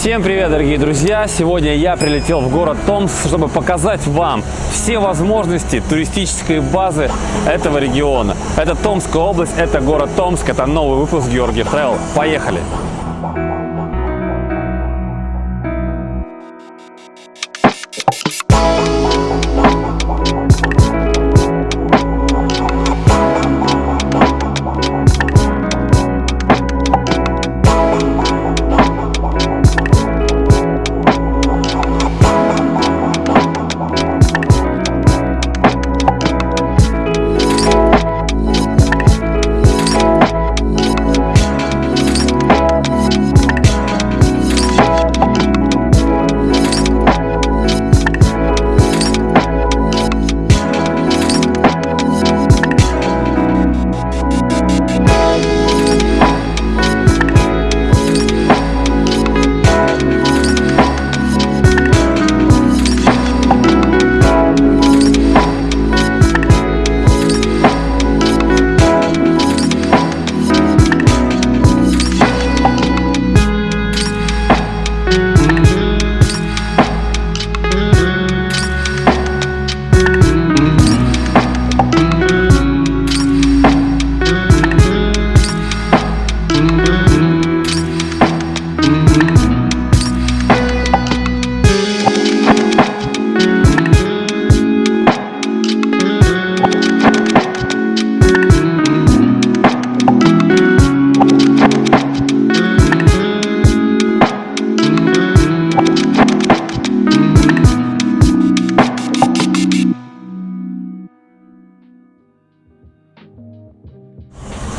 Всем привет, дорогие друзья! Сегодня я прилетел в город Томск, чтобы показать вам все возможности туристической базы этого региона. Это Томская область, это город Томск, это новый выпуск Георгий Travel. Поехали!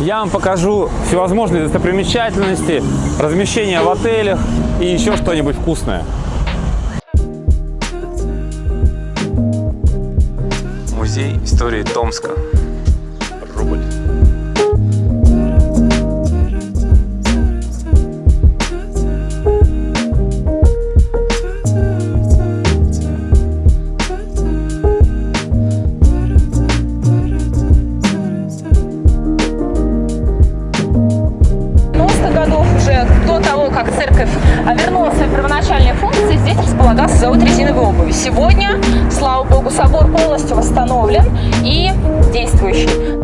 Я вам покажу всевозможные достопримечательности, размещение в отелях и еще что-нибудь вкусное. Музей истории Томска. Действующий.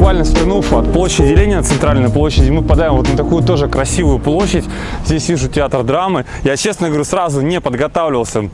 буквально свернув от площади Ленина, центральной площади, мы попадаем вот на такую тоже красивую площадь. Здесь вижу театр драмы. Я, честно говорю, сразу не подготавливался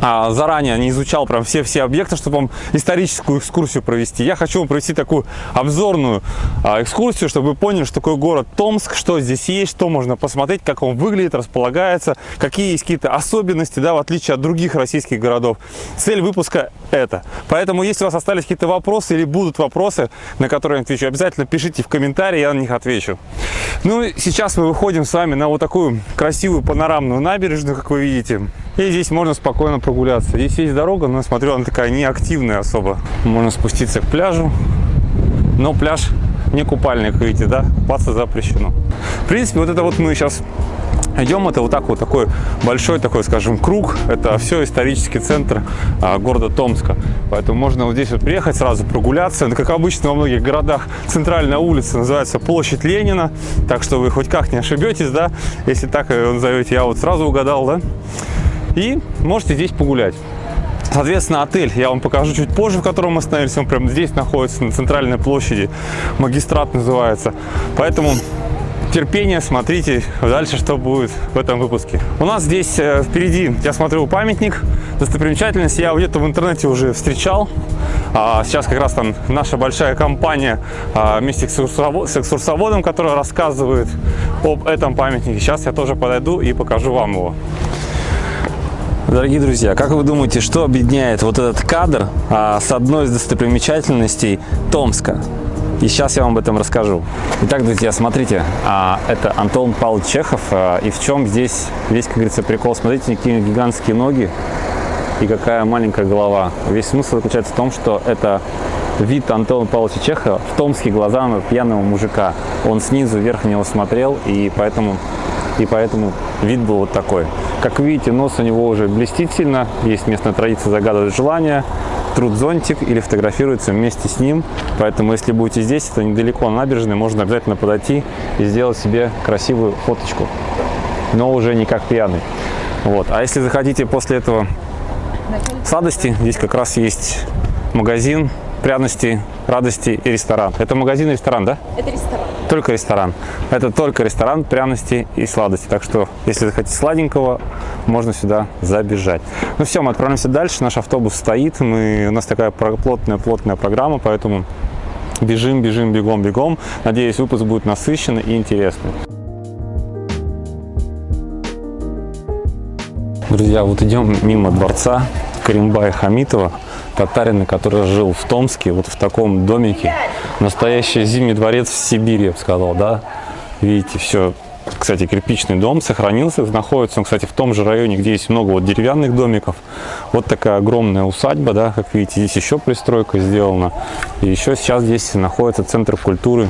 а, заранее не изучал прям все-все объекты, чтобы вам историческую экскурсию провести. Я хочу вам провести такую обзорную а, экскурсию, чтобы вы поняли, что такое город Томск, что здесь есть, что можно посмотреть, как он выглядит, располагается, какие есть какие-то особенности, да, в отличие от других российских городов. Цель выпуска это. Поэтому, если у вас остались какие-то вопросы или будут вопросы, на которые я отвечу, обязательно пишите в комментарии, я на них отвечу. Ну, сейчас мы выходим с вами на вот такую красивую панорамную набережную, как вы видите. И здесь можно спокойно прогуляться. Здесь есть дорога, но смотрю, она такая неактивная особо. Можно спуститься к пляжу. Но пляж не купальник, видите, да? Купаться запрещено. В принципе, вот это вот мы сейчас идем, это вот так вот такой большой такой, скажем, круг. Это все исторический центр а, города Томска. Поэтому можно вот здесь вот приехать, сразу прогуляться. Как обычно во многих городах центральная улица называется Площадь Ленина. Так что вы хоть как не ошибетесь, да? Если так ее назовете, я вот сразу угадал, да? И можете здесь погулять. Соответственно, отель я вам покажу чуть позже, в котором мы остановились. Он прямо здесь находится, на центральной площади. Магистрат называется. Поэтому терпение, смотрите дальше, что будет в этом выпуске. У нас здесь э, впереди, я смотрю, памятник, достопримечательность. Я где-то в интернете уже встречал. А, сейчас как раз там наша большая компания а, вместе с экскурсоводом, которая рассказывает об этом памятнике. Сейчас я тоже подойду и покажу вам его. Дорогие друзья, как вы думаете, что объединяет вот этот кадр а, с одной из достопримечательностей Томска? И сейчас я вам об этом расскажу. Итак, друзья, смотрите, а, это Антон Павлович Чехов. А, и в чем здесь весь, как говорится, прикол? Смотрите, какие гигантские ноги и какая маленькая голова. Весь смысл заключается в том, что это вид Антона Павловича Чехова в Томске глазами пьяного мужика. Он снизу вверх на него смотрел, и поэтому, и поэтому вид был вот такой. Как видите, нос у него уже блестит сильно, есть местная традиция загадывать желание, труд зонтик или фотографируется вместе с ним. Поэтому, если будете здесь, это недалеко набережной, можно обязательно подойти и сделать себе красивую фоточку. Но уже не как пьяный. Вот. А если захотите после этого сладости, здесь как раз есть магазин пряности, радости и ресторан. Это магазин и ресторан, да? Это ресторан. Только ресторан. Это только ресторан пряности и сладости. Так что, если захотите сладенького, можно сюда забежать. Ну все, мы отправляемся дальше. Наш автобус стоит. Мы, у нас такая плотная-плотная программа, поэтому бежим, бежим, бегом, бегом. Надеюсь, выпуск будет насыщенный и интересный. Друзья, вот идем мимо дворца Каримбая Хамитова, татарина, который жил в Томске, вот в таком домике. Настоящий зимний дворец в Сибири, я бы сказал, да. Видите, все, кстати, кирпичный дом сохранился, находится он, кстати, в том же районе, где есть много вот деревянных домиков. Вот такая огромная усадьба, да, как видите, здесь еще пристройка сделана. И еще сейчас здесь находится центр культуры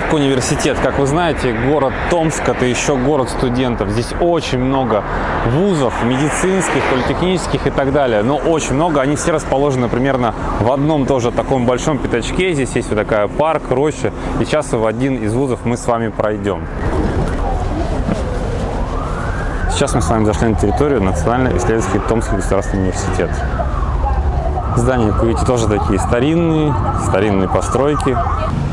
Остановка университет. Как вы знаете, город Томск – это еще город студентов. Здесь очень много вузов, медицинских, политехнических и так далее. Но очень много. Они все расположены примерно в одном тоже таком большом пятачке. Здесь есть вот такая парк, роща. И сейчас в один из вузов мы с вами пройдем. Сейчас мы с вами зашли на территорию Национальный исследовательский Томский государственный университет. Здания, как видите, тоже такие старинные, старинные постройки.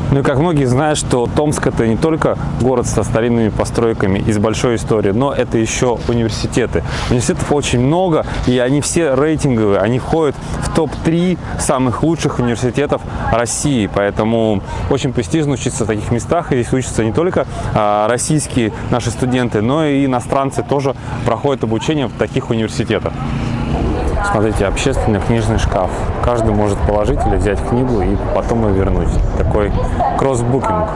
Ну и как многие знают, что Томск это не только город со старинными постройками и с большой историей, но это еще университеты. Университетов очень много, и они все рейтинговые, они входят в топ-3 самых лучших университетов России, поэтому очень престижно учиться в таких местах, и здесь учатся не только а, российские наши студенты, но и иностранцы тоже проходят обучение в таких университетах. Смотрите, общественный книжный шкаф. Каждый может положить или взять книгу и потом ее вернуть. Такой кроссбукинг.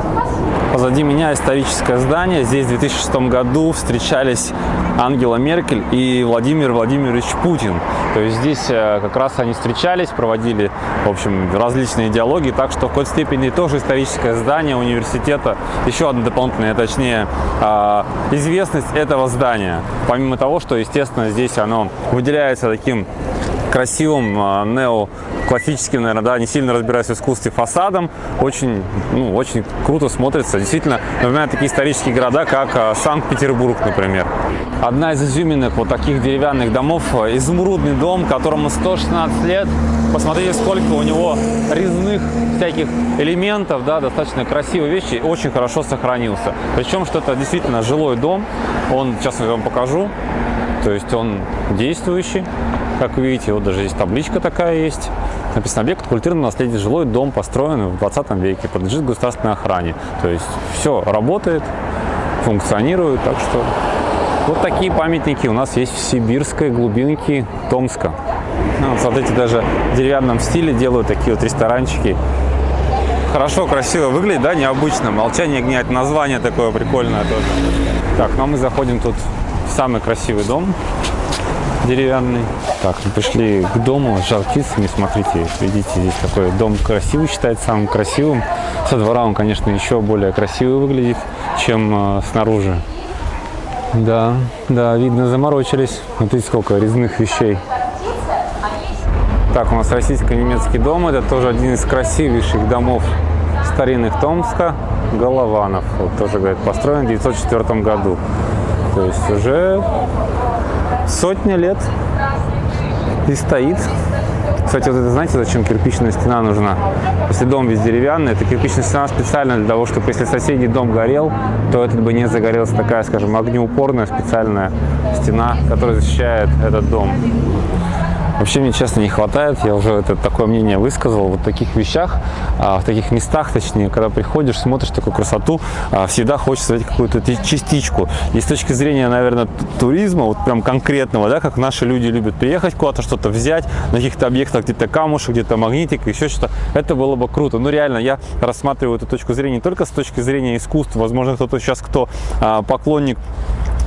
Позади меня историческое здание. Здесь в 2006 году встречались Ангела Меркель и Владимир Владимирович Путин. То есть здесь э, как раз они встречались, проводили, в общем, различные диалоги. Так что в какой-то степени тоже историческое здание университета. Еще одна дополнительная, точнее, а, известность этого здания. Помимо того, что, естественно, здесь оно выделяется таким красивым а, неоклассическим, наверное, да, не сильно разбираюсь в искусстве фасадом, очень, ну, очень круто смотрится. Действительно, напоминает такие исторические города, как а, Санкт-Петербург, например. Одна из изюминок вот таких деревянных домов, а, изумрудный дом, которому 116 лет. Посмотрите, сколько у него резных всяких элементов, да, достаточно красивые вещи, очень хорошо сохранился. Причем, что это действительно жилой дом, он, сейчас я вам покажу, то есть он действующий, как вы видите, вот даже здесь табличка такая есть. Написано «Объект культурного наследия. Жилой дом построен в 20 веке, подлежит государственной охране». То есть все работает, функционирует, так что вот такие памятники у нас есть в сибирской глубинке Томска. Ну, вот, смотрите, даже в деревянном стиле делают такие вот ресторанчики. Хорошо, красиво выглядит, да, необычно. Молчание гнять, название такое прикольное тоже. Так, ну а мы заходим тут в самый красивый дом деревянный. Так, мы пришли к дому с жар. Смотрите, видите, здесь такой дом красивый, считается самым красивым. Со двора он, конечно, еще более красивый выглядит, чем э, снаружи. Да, да, видно, заморочились. Смотрите, сколько резных вещей. Так, у нас российско-немецкий дом. Это тоже один из красивейших домов старинных Томска. Голованов. Вот тоже, говорят, построен в 1904 году. То есть уже сотня лет и стоит. Кстати, вот это знаете, зачем кирпичная стена нужна? Если дом весь деревянный, это кирпичная стена специально для того, чтобы если соседний дом горел, то этот бы не загорелся такая, скажем, огнеупорная специальная стена, которая защищает этот дом. Вообще, мне честно не хватает, я уже это такое мнение высказал, вот в таких вещах, а, в таких местах, точнее, когда приходишь, смотришь такую красоту, а, всегда хочется взять какую-то ти- частичку. И с точки зрения, наверное, туризма, вот прям конкретного, да, как наши люди любят приехать куда-то, что-то взять, на каких-то объектах, где-то камушек, где-то магнитик, еще что-то, это было бы круто. Но реально, я рассматриваю эту точку зрения не только с точки зрения искусства, возможно, кто-то сейчас, кто а, поклонник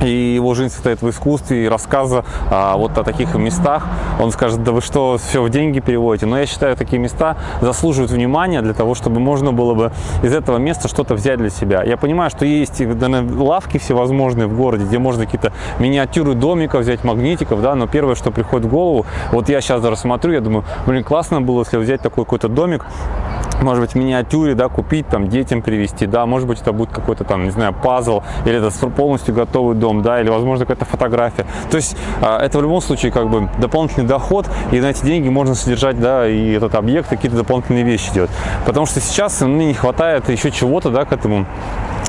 и его жизнь состоит в искусстве и рассказа а, вот о таких местах. Он скажет, да вы что, все в деньги переводите. Но я считаю, такие места заслуживают внимания для того, чтобы можно было бы из этого места что-то взять для себя. Я понимаю, что есть наверное, лавки всевозможные в городе, где можно какие-то миниатюры домиков взять, магнитиков, да, но первое, что приходит в голову, вот я сейчас даже смотрю, я думаю, блин, классно было, если взять такой какой-то домик, может быть, миниатюре, да, купить, там, детям привезти, да, может быть, это будет какой-то там, не знаю, пазл, или это полностью готовый дом, да, или, возможно, какая-то фотография. То есть, а, это в любом случае, как бы, дополнительный доход, и на эти деньги можно содержать, да, и этот объект, какие-то дополнительные вещи делать. Потому что сейчас мне не хватает еще чего-то, да, к этому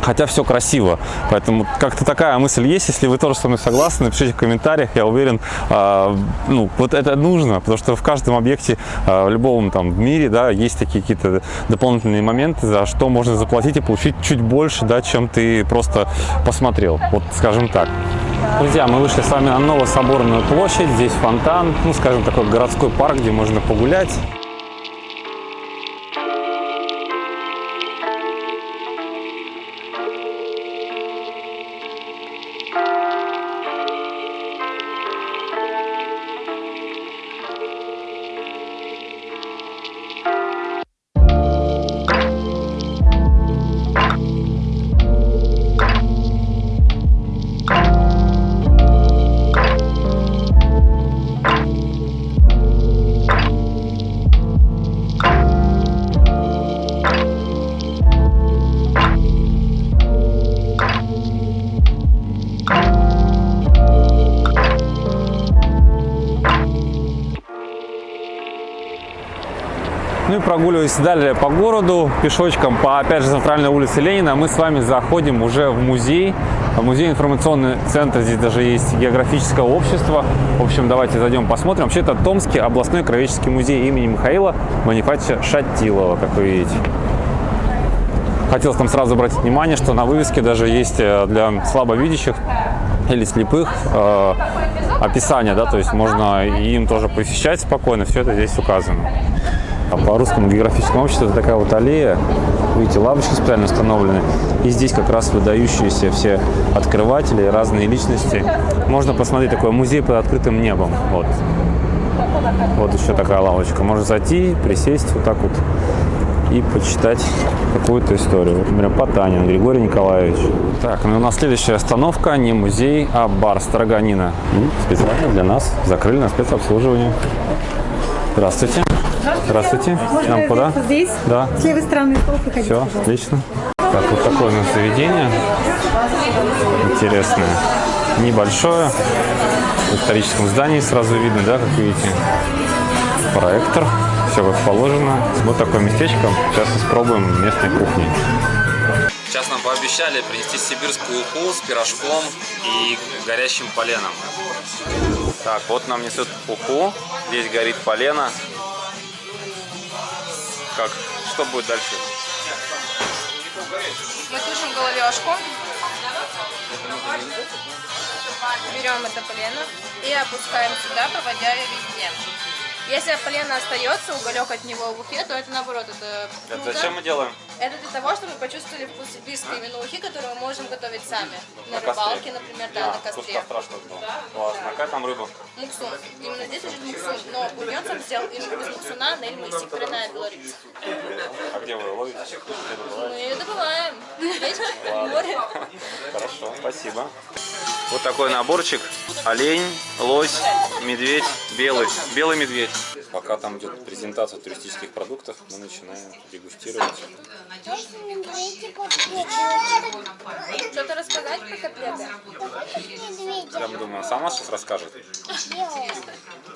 Хотя все красиво. Поэтому как-то такая мысль есть. Если вы тоже со мной согласны, напишите в комментариях. Я уверен, а, ну, вот это нужно, потому что в каждом объекте, а, в любом там в мире, да, есть такие какие-то дополнительные моменты, за что можно заплатить и получить чуть больше, да, чем ты просто посмотрел. Вот, скажем так. Друзья, мы вышли с вами на Новособорную площадь. Здесь фонтан, ну, скажем, такой городской парк, где можно погулять. Прогуливаясь далее по городу, пешочком по, опять же, центральной улице Ленина, мы с вами заходим уже в музей. Музей информационный центр, здесь даже есть географическое общество. В общем, давайте зайдем посмотрим. Вообще, это Томский областной краеведческий музей имени Михаила Манифатича Шатилова, как вы видите. Хотелось там сразу обратить внимание, что на вывеске даже есть э, для слабовидящих или слепых э, описание, да, то есть можно им тоже посещать спокойно, все это здесь указано. А по русскому географическому обществу это такая вот аллея, видите, лавочки специально установлены, и здесь как раз выдающиеся все открыватели, разные личности. Можно посмотреть такой музей под открытым небом, вот. Вот еще такая лавочка. Можно зайти, присесть вот так вот и почитать какую-то историю. Вот, например, Потанин Григорий Николаевич. Так, ну у нас следующая остановка не музей, а бар Строганина. Специально для нас закрыли на спецобслуживание. Здравствуйте. Здравствуйте. Нам куда? Здесь, Да. с левой стороны стол, выходите. Все, отлично. Так, вот такое у нас заведение. Интересное. Небольшое. В историческом здании сразу видно, да, как видите. Проектор. Все как положено. Вот такое местечко. Сейчас испробуем местной кухни. Сейчас нам пообещали принести сибирскую уху с пирожком и горящим поленом. Так, вот нам несут уху. Здесь горит полено. Как? Что будет дальше? Мы тушим головешку. Берем это полено и опускаем сюда, проводя ее везде. Если полено остается, уголек от него в ухе, то это наоборот, это Это круто. зачем мы делаем? Это для того, чтобы почувствовали вкус сибирской именно ухи, которую мы можем готовить сами. На, На рыбалке, например, да, на вкус костре. костра что было. Классно. А какая там рыба? Муксун. Именно здесь лежит муксун. Но бульон сам сделал именно из муксуна на Эльмысе, коренная белорица. А где вы ловите? Мы ее добываем. Море. Хорошо, спасибо. Вот такой наборчик. Олень, лось, медведь, белый. Белый медведь. Пока там идет презентация туристических продуктов, мы начинаем дегустировать. Что-то рассказать про котлеты? Я думаю, сама сейчас расскажет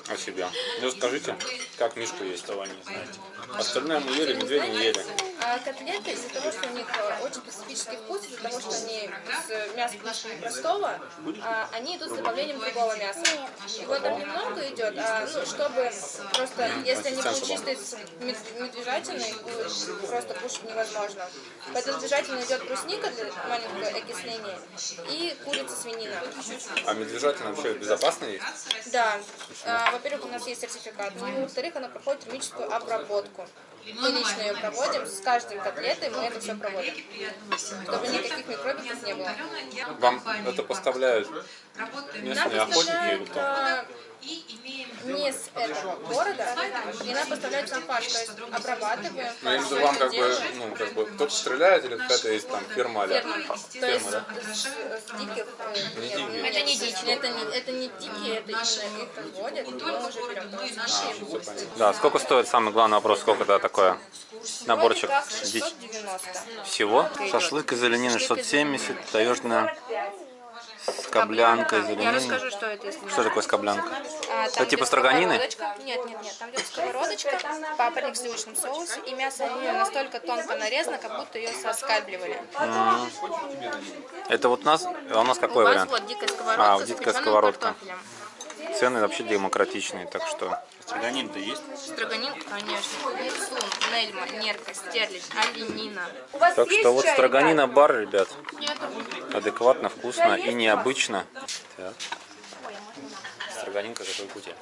о себе. Ну скажите, как Мишку есть, того не знаете. Остальное мы ели, медведя не ели. А котлеты из-за того, что у них э, очень специфический вкус, из-за того, что они из мяса нашего простого, а, они идут с добавлением другого мяса. Его там немного идет, а ну, чтобы просто, если они будут чистые мед- медвежатиной, будет просто кушать невозможно. Поэтому с медвежатиной идет брусника для маленького окисления и курица свинина. А медвежатина вообще безопасно есть? Да, А, во-первых, у нас есть сертификат, во-вторых, она проходит термическую обработку. Мы лично ее проводим, с каждой котлетой мы это все проводим, чтобы никаких микробиков не было. Вам это поставляют местные охотники или кто? А, не с этого города, и нам поставляют сам фарш, то есть обрабатываем. Ну, если всё вам как бы, ну, как бы кто-то стреляет или какая-то есть там ферма, а Ферма. Диких э, нет, это не дичь, это не, это не дикие, это именно их разводят, и мы уже берем. Да, сколько стоит, самый главный вопрос, сколько это такое? Наборчик. Дичь. 690. Всего? Шашлык из оленины 670, таежная скоблянка из Я расскажу, что это, если Что такое скоблянка? А, Это типа строганины? Нет, нет, нет. Там идет сковородочка, папоротник в сливочном соусе, и мясо оленины настолько тонко нарезано, как будто ее соскальбливали. Это вот у нас, а у нас какой У вас вариант? вот дикая сковородка А, дикая сковородка. картофелем. Цены вообще демократичные, так что... Строганин-то есть? Строганин, конечно. Яйцун, нельма, нерка, стерлядь, оленина. Так что вот строганина бар, ребят. Нету. Адекватно, вкусно и необычно. Так. Строганинка такой кути.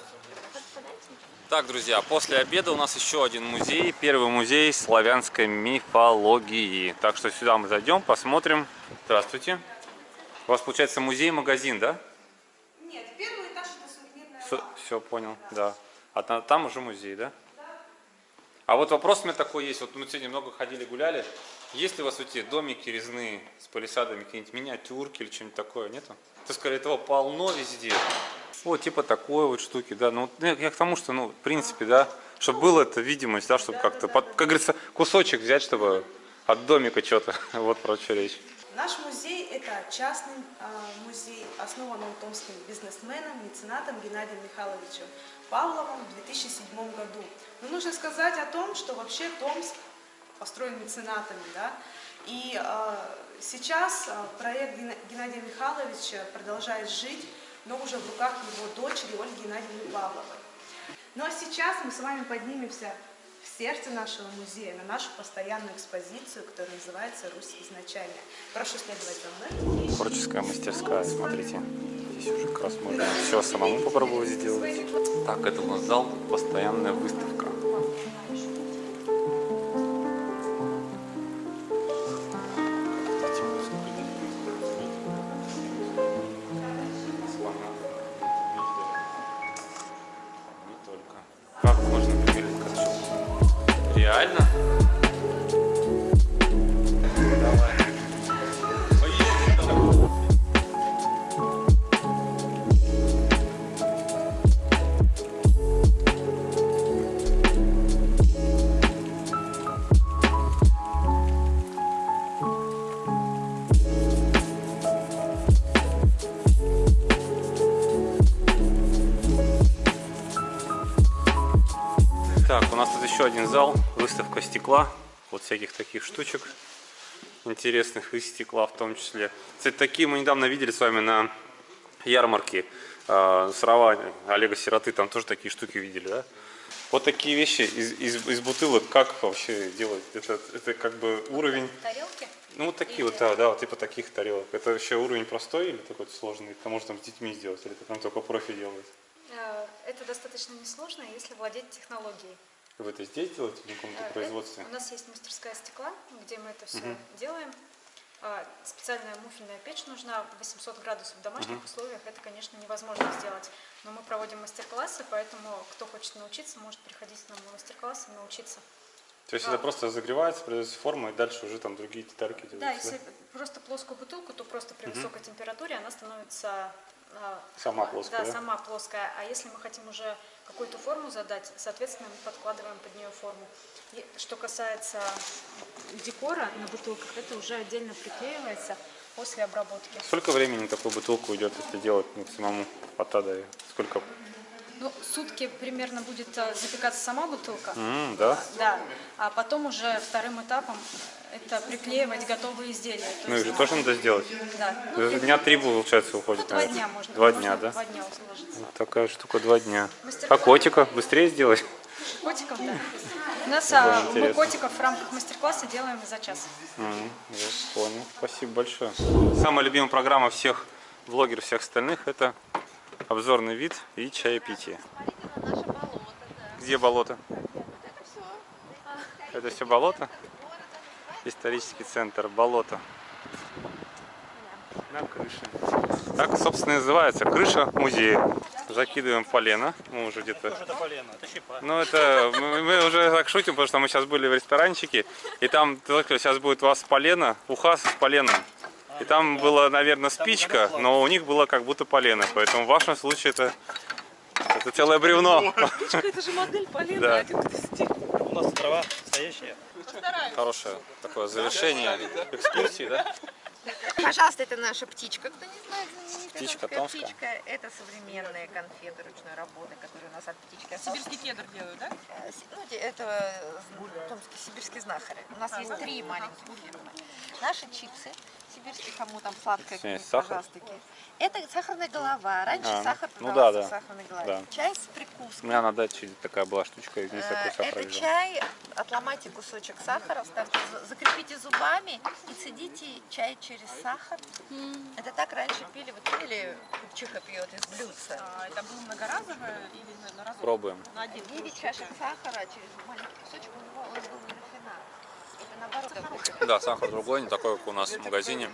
Так, друзья, после обеда у нас еще один музей. Первый музей славянской мифологии. Так что сюда мы зайдем, посмотрим. Здравствуйте. У вас получается музей-магазин, да? Нет, первый этаж это сувенирная Все, понял, да. А та- там уже музей, да? А вот вопрос у меня такой есть. Вот мы сегодня много ходили, гуляли. Есть ли у вас эти домики резные с палисадами, какие-нибудь миниатюрки или что-нибудь такое, нету? Ты сказали, этого полно везде. Вот, типа такой вот штуки, да. Ну, вот я к тому, что, ну, в принципе, да, чтобы была эта видимость, да, чтобы как-то, под- как говорится, кусочек взять, чтобы от домика что-то. Вот про что речь. Наш музей – это частный а, музей, основан он томским бизнесменом, меценатом Геннадием Михайловичем Павловым в 2007 году. Но нужно сказать о том, что вообще Томск построен меценатами. Да? И а, сейчас а, проект Геннадия Михайловича продолжает жить, но уже в руках его дочери Ольги Геннадьевны Павловой. Ну а сейчас мы с вами поднимемся в сердце нашего музея, на нашу постоянную экспозицию, которая называется «Русь изначальная». Прошу следовать за мной. Творческая мастерская, смотрите. Здесь уже как раз можно все самому попробовать сделать. Так, это у нас зал, постоянная выставка. Еще один зал, выставка стекла, вот всяких таких штучек интересных из стекла в том числе. Кстати, такие мы недавно видели с вами на ярмарке э, Сарова Олега Сироты, там тоже такие штуки видели, да? Вот такие вещи из, из, из бутылок, как вообще делать? Это, это как бы уровень, Тарелки? ну вот такие вот, да, да, вот типа таких тарелок. Это вообще уровень простой или такой сложный? Это можно с детьми сделать, или это прям только профи делает? Э, Это достаточно несложно, если владеть технологией. Вы это здесь делаете на каком-то Э, производстве? У нас есть мастерская стекла, где мы это все делаем. А, Специальная муфельная печь нужна, 800 градусов в домашних условиях. Это, конечно, невозможно сделать. Но мы проводим мастер-классы, поэтому кто хочет научиться, может приходить к нам на мастер-класс и научиться. То есть это просто разогревается, придается форма, и дальше уже там другие детальки Да, делаются. если просто плоскую бутылку, то просто при высокой температуре она становится... а, Сама плоская, Да, сама плоская. А если мы хотим уже какую-то форму задать, соответственно, мы подкладываем под нее форму. И что касается декора на бутылках, это уже отдельно приклеивается после обработки. Сколько времени такую бутылку уйдет, если делать ну, самому от А Я? Сколько? Ну, сутки примерно будет э, запекаться сама бутылка. М, да? Да. А потом уже вторым этапом это приклеивать готовые изделия. То Ну, их есть, же тоже надо сделать. да. Ну, Дня три, получается, ну, уходит. два наверное. дня можно. Два дня, да? Два дня уложиться. Вот такая штука, два дня. Мастер-класс. А котика быстрее сделать? Котиков, да. У нас а, мы интересно. котиков в рамках мастер-класса делаем за час. М, Я понял. Спасибо большое. Самая любимая программа всех блогеров, всех остальных это обзорный вид и чаепитие. Где болото? Это все болото? Исторический центр, болото. На крыше. Так, собственно, и называется крыша музея. Закидываем полено. Мы уже где-то ну, это мы, мы уже так шутим, потому что мы сейчас были в ресторанчике, и там только сейчас будет у вас полено, уха с поленом. И там была, наверное, спичка, но у них было как будто полено. Поэтому в вашем случае это, это целое бревно. Это же модель полена Да. один к десяти. У нас трава настоящая. Хорошее такое завершение экскурсии, да? Пожалуйста, это наша птичка, кто не знает, Птичка томская птичка. Это современные конфеты ручной работы, которые у нас от птички остались. Сибирский кедр делают, да? Э, Ну, это э, томский сибирский знахарь. У нас есть три маленьких фирмы. Наши чипсы, сибирские, кому там сладкое, пожалуйста. Это сахарная голова. Раньше А, сахар ну да, да. сахарной голове. Да. Чай с У прикуской. меня на даче такая была штучка, из нее Э, такой сахар Это лежал. чай, отломайте кусочек сахара, ставьте, за- закрепите зубами и цедите чай через сахар. Это так раньше пили, вот видели, купчиха пьет из блюдца. А это было многоразовое или на, на разок? Пробуем. На один. 9 чашек сахара через маленький кусочек, у него он был не рафинат. Это наоборот такой Да, сахар другой, не такой, как у нас в магазине.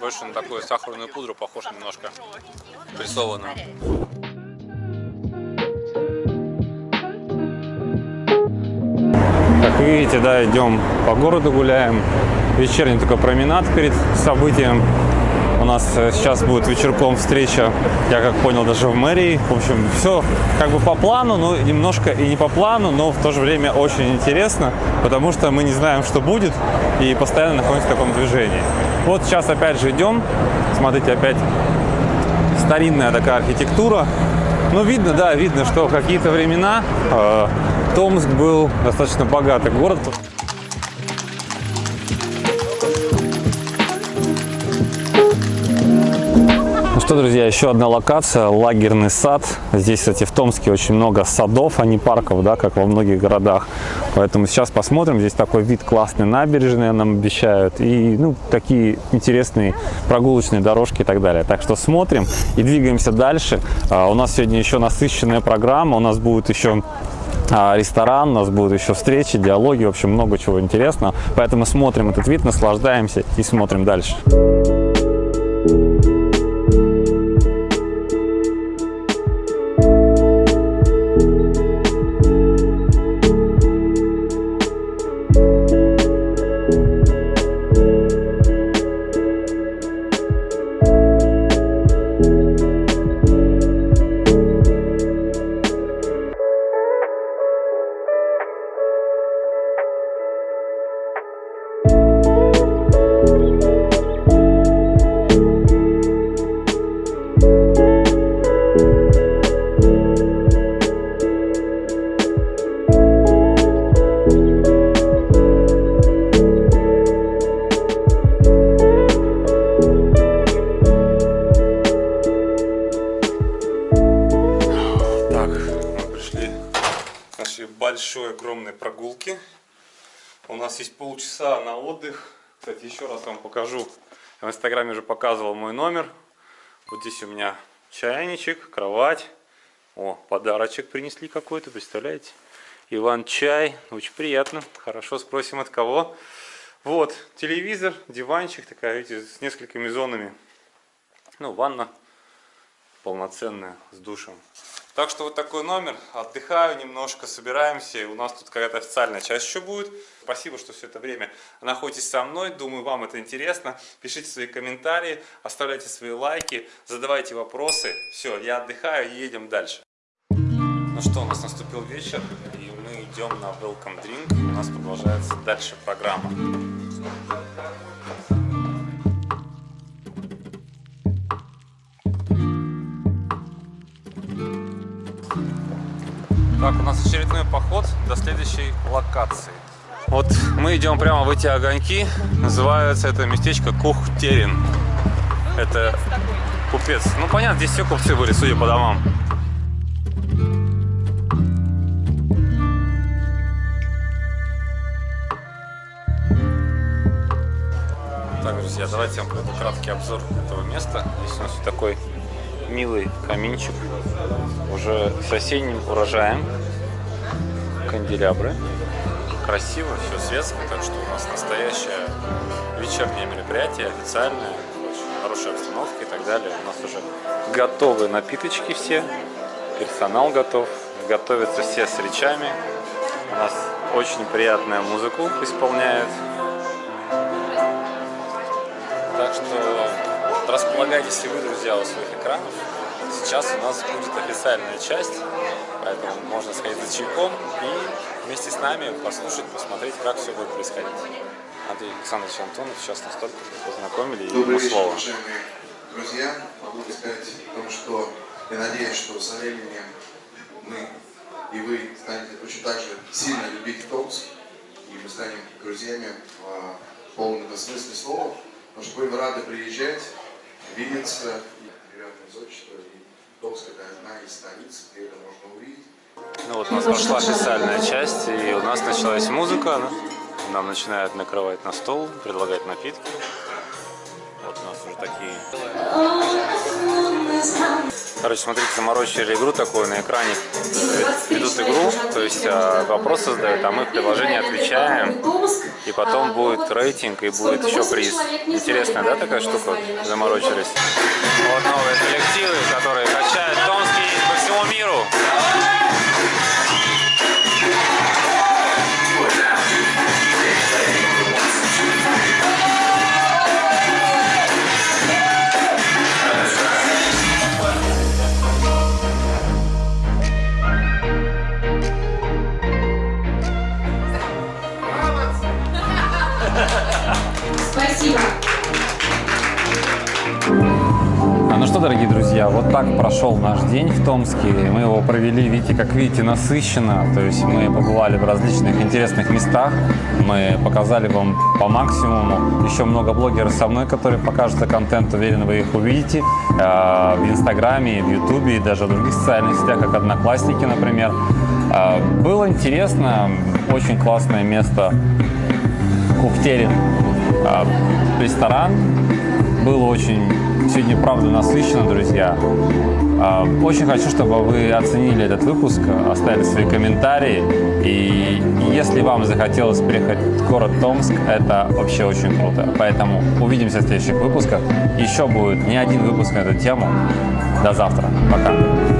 Больше на такую сахарную пудру похож немножко. Прессованную. Как видите, да, идем по городу гуляем. Вечерний такой променад перед событием. У нас э, сейчас будет вечерком встреча, я как понял, даже в мэрии. В общем, все как бы по плану, но немножко и не по плану, но в то же время очень интересно, потому что мы не знаем, что будет, и постоянно находимся в таком движении. Вот сейчас опять же идем. Смотрите, опять старинная такая архитектура. Ну, видно, да, видно, что какие-то времена э, Томск был достаточно богатый город. Что, друзья, еще одна локация, лагерный сад. Здесь, кстати, в Томске очень много садов, а не парков, да, как во многих городах. Поэтому сейчас посмотрим. Здесь такой вид классный набережные нам обещают. И, ну, такие интересные прогулочные дорожки и так далее. Так что смотрим и двигаемся дальше. А, у нас сегодня еще насыщенная программа. У нас будет еще а, ресторан, у нас будут еще встречи, диалоги, в общем, много чего интересного. Поэтому смотрим этот вид, наслаждаемся и смотрим дальше. Здесь у меня чайничек, кровать. О, подарочек принесли какой-то, представляете? Иван-чай, очень приятно. Хорошо, спросим от кого. Вот, телевизор, диванчик, такая, видите, с несколькими зонами. Ну, ванна полноценная, с душем. Так что вот такой номер. Отдыхаю немножко, собираемся. У нас тут какая-то официальная часть еще будет. Спасибо, что все это время находитесь со мной. Думаю, вам это интересно. Пишите свои комментарии, оставляйте свои лайки, задавайте вопросы. Все, я отдыхаю и едем дальше. Ну что, у нас наступил вечер, и мы идем на Welcome Drink. У нас продолжается дальше программа. Так, у нас очередной поход до следующей локации. Вот мы идем прямо в эти огоньки. Называется это местечко Кухтерин. Это купец. Ну понятно, здесь все купцы были, судя по домам. Так, друзья, давайте я вам краткий обзор этого места. Здесь у нас такой милый каминчик. Уже с осенним урожаем. Канделябры. Красиво, все светско, так что у нас настоящее вечернее мероприятие, официальное. Очень хорошая обстановка и так далее. У нас уже готовы напиточки все. Персонал готов. Готовятся все с речами. У нас очень приятную музыку исполняют. Так что располагайтесь и вы, друзья, у своих экранов. Сейчас у нас будет официальная часть, поэтому можно сходить за чайком и вместе с нами послушать, посмотреть, как все будет происходить. Андрей Александрович Антонов сейчас нас только познакомили, и ему вечер, слово. уважаемые друзья. Могу сказать о том, что я надеюсь, что со временем мы и вы станете очень так же сильно любить Томск, и мы станем друзьями в полном смысле слова, потому что будем рады приезжать, и приятное зодчество, и Томск это одна из столиц, где это можно увидеть. Ну вот у нас прошла официальная часть, и у нас началась музыка. Нам начинают накрывать на стол, предлагать напитки. Вот у нас уже такие... Короче, смотрите, заморочили игру такую на экране. Ведут игру, то есть а, вопросы задают, а мы в приложении отвечаем. И потом будет рейтинг и будет еще приз. Интересная, да, такая штука? Заморочились. Вот новые коллективы, которые качают Томский по всему миру. Друзья, вот так прошел наш день в Томске. Мы его провели, видите, как видите, насыщенно. То есть мы побывали в различных интересных местах. Мы показали вам по максимуму. Еще много блогеров со мной, которые покажут контент. Уверен, вы их увидите э, в Инстаграме, в Ютубе и даже в других социальных сетях, как Одноклассники, например. Э, было интересно, очень классное место. Кухтерин. А, ресторан. Было очень сегодня, правда, насыщенно, друзья. А, Очень хочу, чтобы вы оценили этот выпуск, оставили свои комментарии. И если вам захотелось приехать в город Томск, это вообще очень круто. Поэтому увидимся в следующих выпусках. Еще будет не один выпуск на эту тему. До завтра. Пока.